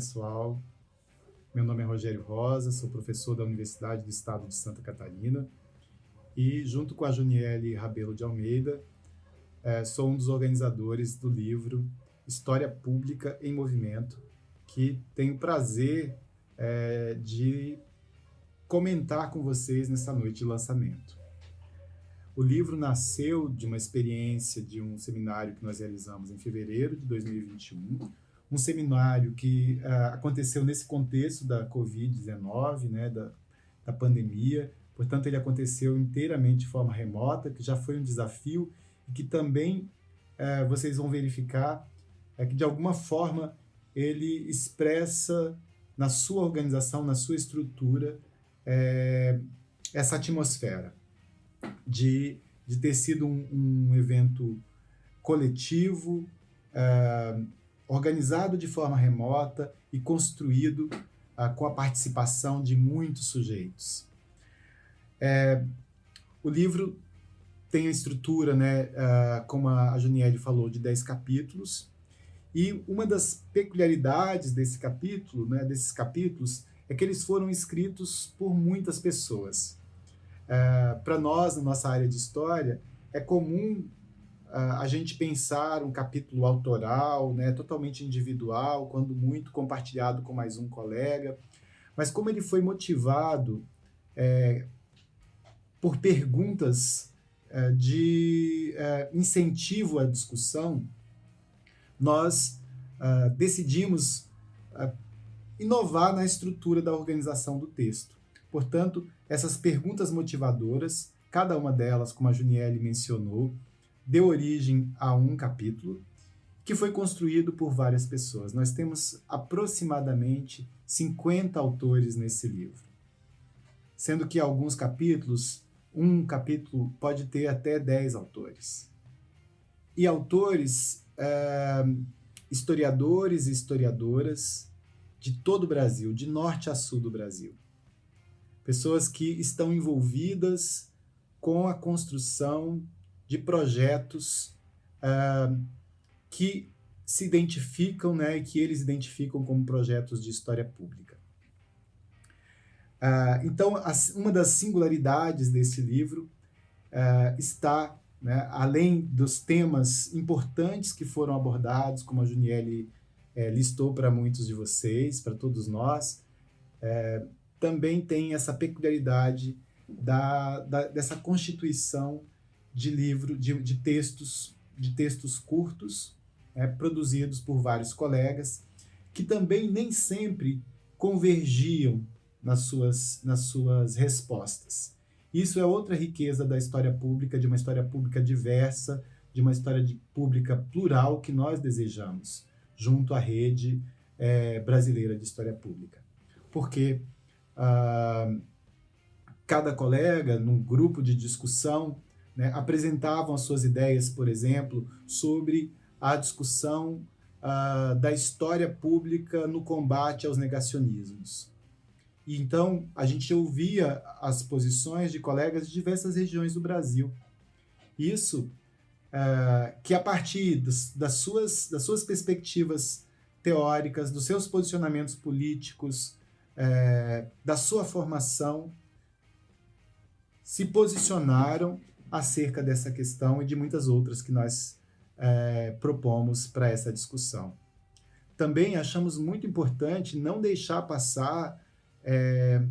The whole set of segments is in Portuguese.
pessoal. Meu nome é Rogério Rosa, sou professor da Universidade do Estado de Santa Catarina e, junto com a Juniele Rabelo de Almeida, é, sou um dos organizadores do livro História Pública em Movimento, que tenho o prazer é, de comentar com vocês nessa noite de lançamento. O livro nasceu de uma experiência de um seminário que nós realizamos em fevereiro de 2021, um seminário que uh, aconteceu nesse contexto da Covid-19, né, da, da pandemia, portanto ele aconteceu inteiramente de forma remota, que já foi um desafio e que também uh, vocês vão verificar uh, que de alguma forma ele expressa na sua organização, na sua estrutura, é, essa atmosfera de, de ter sido um, um evento coletivo, é, organizado de forma remota e construído é, com a participação de muitos sujeitos. É, o livro tem a estrutura, né, uh, como a Juniele falou, de 10 capítulos, e uma das peculiaridades desse capítulo, né, desses capítulos, é que eles foram escritos por muitas pessoas. Uh, Para nós, na nossa área de história, é comum a gente pensar um capítulo autoral, né, totalmente individual, quando muito compartilhado com mais um colega, mas como ele foi motivado é, por perguntas é, de é, incentivo à discussão, nós uh, decidimos uh, inovar na estrutura da organização do texto. Portanto, essas perguntas motivadoras, cada uma delas, como a Juniele mencionou, deu origem a um capítulo que foi construído por várias pessoas. Nós temos aproximadamente 50 autores nesse livro, sendo que alguns capítulos, um capítulo pode ter até 10 autores. E autores, é, historiadores e historiadoras de todo o Brasil, de norte a sul do Brasil pessoas que estão envolvidas com a construção de projetos uh, que se identificam, né, que eles identificam como projetos de história pública. Uh, então, uma das singularidades desse livro uh, está, né, além dos temas importantes que foram abordados, como a Juniele eh, listou para muitos de vocês, para todos nós, eh, também tem essa peculiaridade da, da, dessa constituição de livro, de, de textos, de textos curtos, é, produzidos por vários colegas, que também nem sempre convergiam nas suas, nas suas respostas. Isso é outra riqueza da história pública, de uma história pública diversa, de uma história de, pública plural que nós desejamos, junto à rede é, brasileira de história pública. Porque ah, cada colega, num grupo de discussão, né, apresentavam as suas ideias, por exemplo, sobre a discussão ah, da história pública no combate aos negacionismos. E então a gente ouvia as posições de colegas de diversas regiões do Brasil. Isso ah, que a partir dos, das, suas, das suas perspectivas teóricas, dos seus posicionamentos políticos, é, da sua formação se posicionaram acerca dessa questão e de muitas outras que nós é, propomos para essa discussão. Também achamos muito importante não deixar passar é,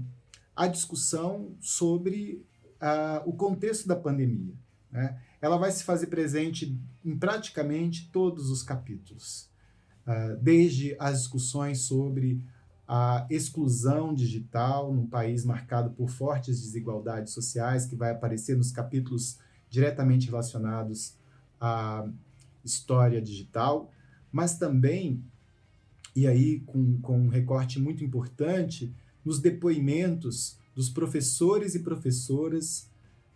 a discussão sobre o contexto da pandemia. Né? Ela vai se fazer presente em praticamente todos os capítulos, uh, desde as discussões sobre a exclusão digital num país marcado por fortes desigualdades sociais, que vai aparecer nos capítulos diretamente relacionados à história digital, mas também, e aí com, com um recorte muito importante, nos depoimentos dos professores e professoras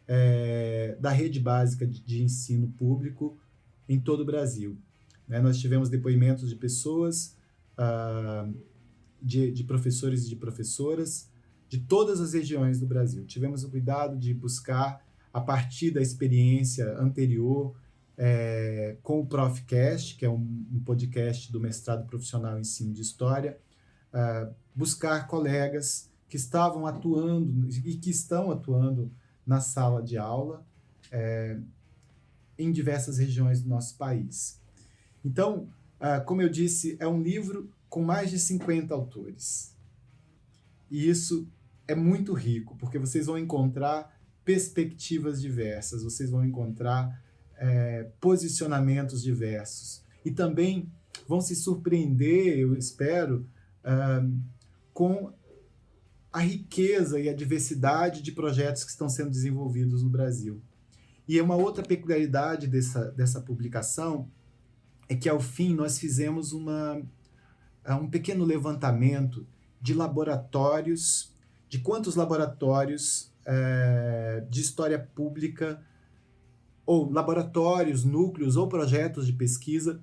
é, da rede básica de, de, ensino público em todo o Brasil. Né? Nós tivemos depoimentos de pessoas ah, de, de professores e de professoras de todas as regiões do Brasil. Tivemos o cuidado de buscar, a partir da experiência anterior, é, com o Profcast, que é um, um, podcast do mestrado profissional em ensino de história, uh, buscar colegas que estavam atuando e que estão atuando na sala de aula é, em diversas regiões do nosso país. Então, uh, como eu disse, é um livro com mais de 50 autores. E isso é muito rico, porque vocês vão encontrar perspectivas diversas, vocês vão encontrar é, posicionamentos diversos. E também vão se surpreender, eu espero, uh, com a riqueza e a diversidade de projetos que estão sendo desenvolvidos no Brasil. E uma outra peculiaridade dessa, dessa publicação é que, ao fim, nós fizemos uma, é, um pequeno levantamento de laboratórios, de quantos laboratórios é, de história pública, ou laboratórios, núcleos ou projetos de pesquisa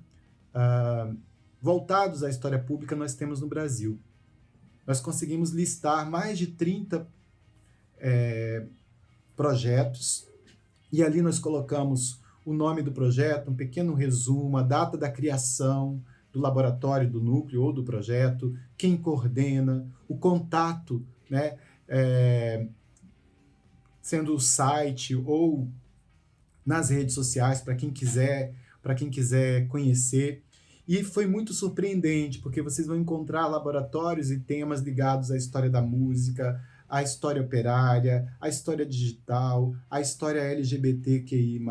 uh, voltados à história pública nós temos no Brasil. Nós conseguimos listar mais de 30 é, projetos e ali nós colocamos o nome do projeto, um pequeno resumo, a data da criação do laboratório, do núcleo ou do projeto, quem coordena, o contato, né, é, sendo o site ou nas redes sociais para quem quiser, para quem quiser conhecer. E foi muito surpreendente, porque vocês vão encontrar laboratórios e temas ligados à história da música, à história operária, à história digital, à história LGBTQI+,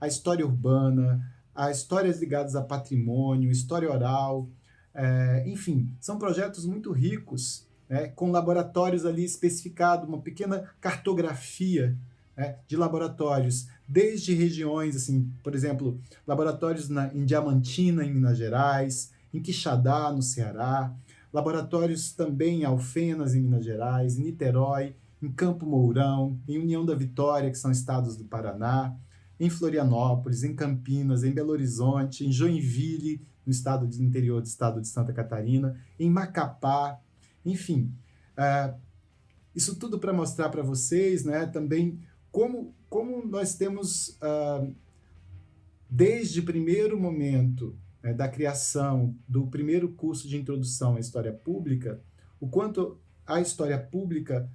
à história urbana, a histórias ligadas a patrimônio, história oral, é, enfim, são projetos muito ricos, né, com laboratórios ali especificados, uma pequena cartografia né, de laboratórios, desde regiões, assim, por exemplo, laboratórios na, em Diamantina, em Minas Gerais, em Quixadá, no Ceará, laboratórios também em Alfenas, em Minas Gerais, em Niterói, em Campo Mourão, em União da Vitória, que são estados do Paraná, em Florianópolis, em Campinas, em Belo Horizonte, em Joinville, no estado do interior do estado de Santa Catarina, em Macapá, enfim. Uh, isso tudo para mostrar para vocês né, também como, como nós temos, uh, desde o primeiro momento né, da criação do primeiro curso de introdução à história pública, o quanto a história pública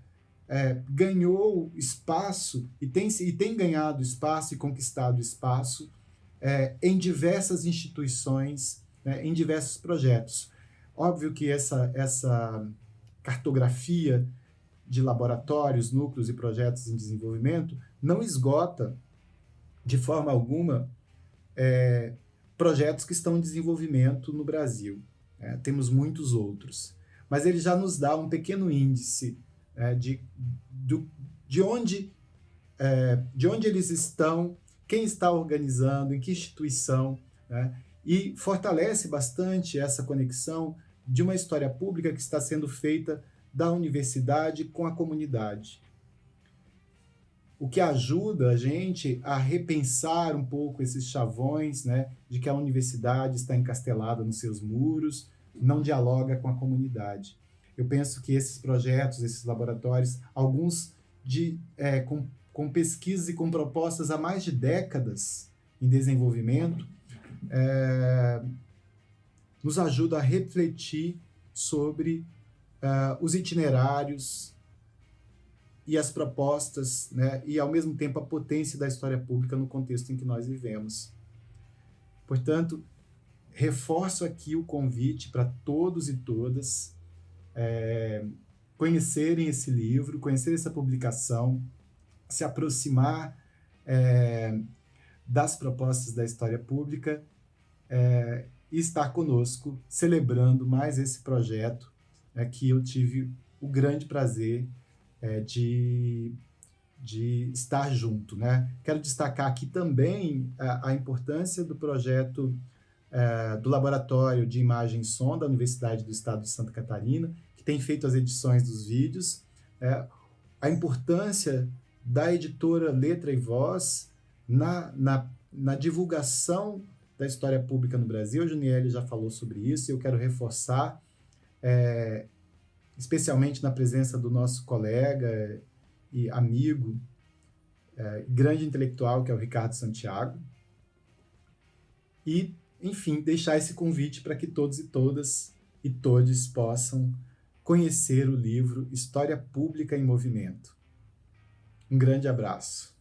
é, ganhou espaço e tem, e tem ganhado espaço e conquistado espaço é, em diversas instituições, né, em diversos projetos. Óbvio que essa, essa cartografia de laboratórios, núcleos e projetos em desenvolvimento não esgota de forma alguma é, projetos que estão em desenvolvimento no Brasil. É, temos muitos outros. Mas ele já nos dá um pequeno índice é, de, do, de, onde, é, de onde eles estão, quem está organizando, em que instituição, né? e fortalece bastante essa conexão de uma história pública que está sendo feita da universidade com a comunidade. O que ajuda a gente a repensar um pouco esses chavões né, de que a universidade está encastelada nos seus muros, não dialoga com a comunidade. Eu penso que esses projetos, esses laboratórios, alguns de, é, com, com pesquisas e com propostas há mais de décadas em desenvolvimento, é, nos ajuda a refletir sobre uh, os itinerários e as propostas, né, e ao mesmo tempo a potência da história pública no contexto em que nós vivemos. Portanto, reforço aqui o convite para todos e todas é, conhecerem esse livro, conhecer essa publicação, se aproximar é, das propostas da história pública é, e estar conosco celebrando mais esse projeto é que eu tive o grande prazer é, de, de estar junto. Né? Quero destacar aqui também a, a importância do projeto é, do Laboratório de Imagem e Som da Universidade do Estado de Santa Catarina, tem feito as edições dos vídeos, é, a importância da editora Letra e Voz na, na, na divulgação da história pública no Brasil. A Juniele já falou sobre isso e eu quero reforçar é, especialmente na presença do nosso colega e amigo, é, grande intelectual, que é o Ricardo Santiago. E, enfim, deixar esse convite para que todos e todas e todos possam conhecer o livro História Pública em Movimento. Um grande abraço.